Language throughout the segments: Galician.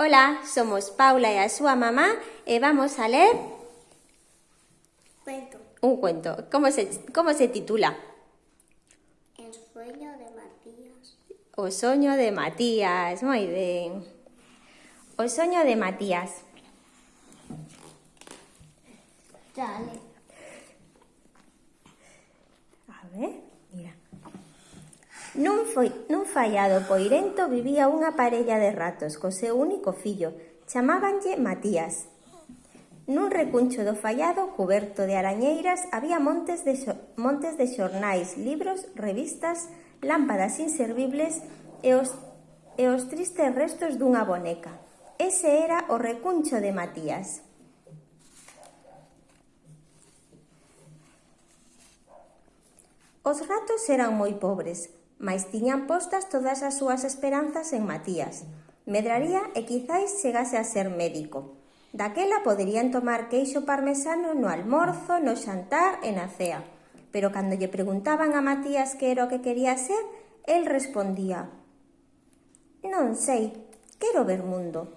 Ola, somos Paula e a súa mamá e vamos a ler Cuento. un cuento. Como se, como se titula? El sueño de Matías. O soño de Matías. Moi ben. O soño de Matías. Dale. nun fallado poirento vivía unha parella de ratos co seu único fillo. Chamábanlle Matías. Nun recuncho do fallado, coberto de arañeiras, había montes de, xo montes de xornais, libros, revistas, lámpadas inservibles e os, e os tristes restos dunha boneca. Ese era o recuncho de Matías. Os ratos eran moi pobres, mais tiñan postas todas as súas esperanzas en Matías. Medraría e quizáis chegase a ser médico. Daquela poderían tomar queixo parmesano no almorzo, no xantar e na cea. Pero cando lle preguntaban a Matías que era o que quería ser, el respondía Non sei, quero ver mundo.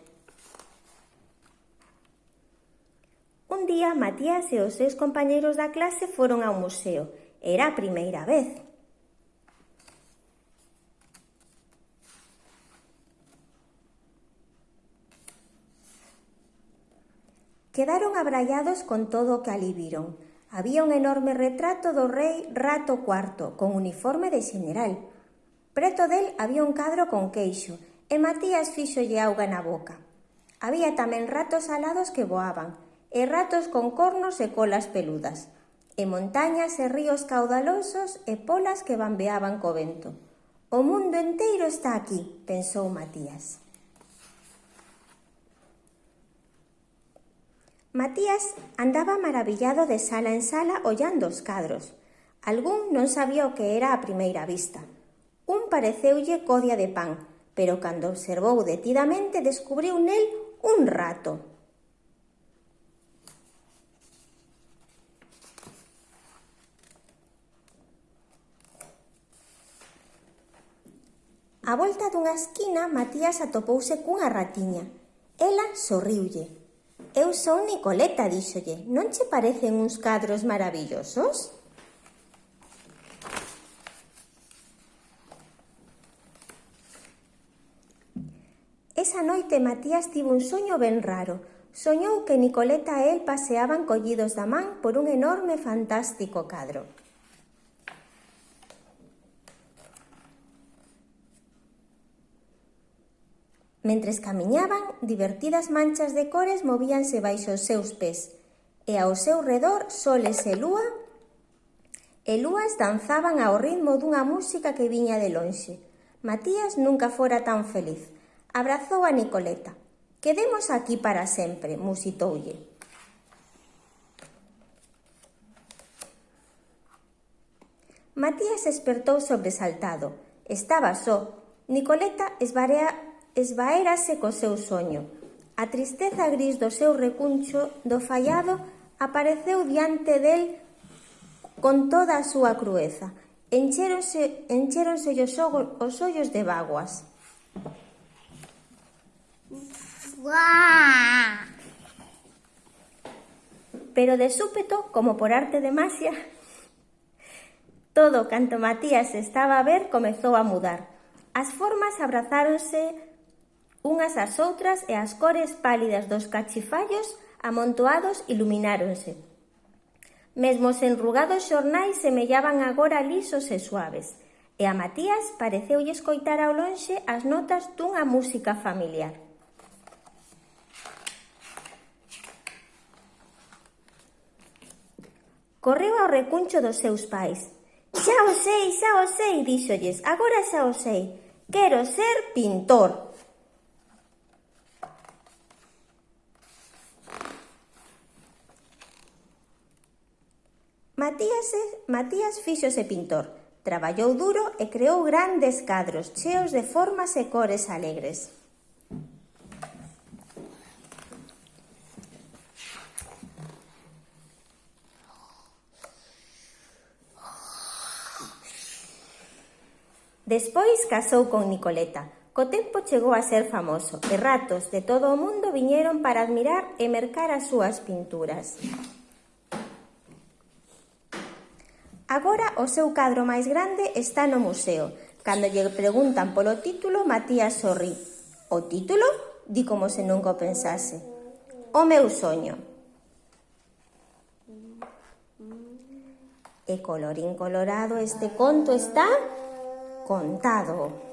Un día Matías e os seus compañeiros da clase foron ao museo. Era a primeira vez. Quedaron abrallados con todo o que ali viron. Había un enorme retrato do rei Rato IV, con uniforme de xeneral. Preto del había un cadro con queixo, e Matías fixolle auga na boca. Había tamén ratos alados que voaban, e ratos con cornos e colas peludas, e montañas e ríos caudalosos e polas que bambeaban co vento. O mundo enteiro está aquí, pensou Matías. Matías andaba maravillado de sala en sala ollando os cadros. Algún non sabía o que era a primeira vista. Un pareceulle codia de pan, pero cando observou detidamente descubriu nel un rato. A volta dunha esquina, Matías atopouse cunha ratiña. Ela sorriulle eu son Nicoleta, díxolle. Non che parecen uns cadros maravillosos? Esa noite Matías tivo un soño ben raro. Soñou que Nicoleta e el paseaban collidos da man por un enorme fantástico cadro. Mentres camiñaban, divertidas manchas de cores movíanse baixo os seus pés, e ao seu redor soles e lúa e lúas danzaban ao ritmo dunha música que viña de lonxe. Matías nunca fora tan feliz. Abrazou a Nicoleta. Quedemos aquí para sempre, musitoulle. Matías despertou sobresaltado. Estaba só. Nicoleta esbarea esvaérase co seu soño. A tristeza gris do seu recuncho do fallado apareceu diante del con toda a súa crueza. Encheronse, encheronse os, os ollos de vaguas. Pero de súpeto, como por arte de masia, todo canto Matías estaba a ver comezou a mudar. As formas abrazáronse Unhas ás outras e as cores pálidas dos cachifallos amontoados ilumináronse. Mesmo os enrugados xornais semellaban agora lisos e suaves, e a Matías pareceulle escoitar ao lonxe as notas dunha música familiar. Correu ao recuncho dos seus pais. Xa o sei, xa o sei, díxolles, agora xa o sei. Quero ser pintor. Matías, Matías fíxose pintor, traballou duro e creou grandes cadros cheos de formas e cores alegres. Despois casou con Nicoleta. Co tempo chegou a ser famoso e ratos de todo o mundo viñeron para admirar e mercar as súas pinturas. Agora o seu cadro máis grande está no museo. Cando lle preguntan polo título, Matías sorrí. O título? Di como se nunca o pensase. O meu soño. E colorín colorado este conto está contado.